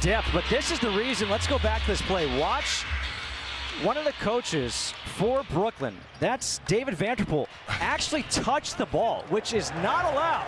depth, but this is the reason. Let's go back to this play. Watch one of the coaches for Brooklyn, that's David Vanterpool, actually touched the ball, which is not allowed.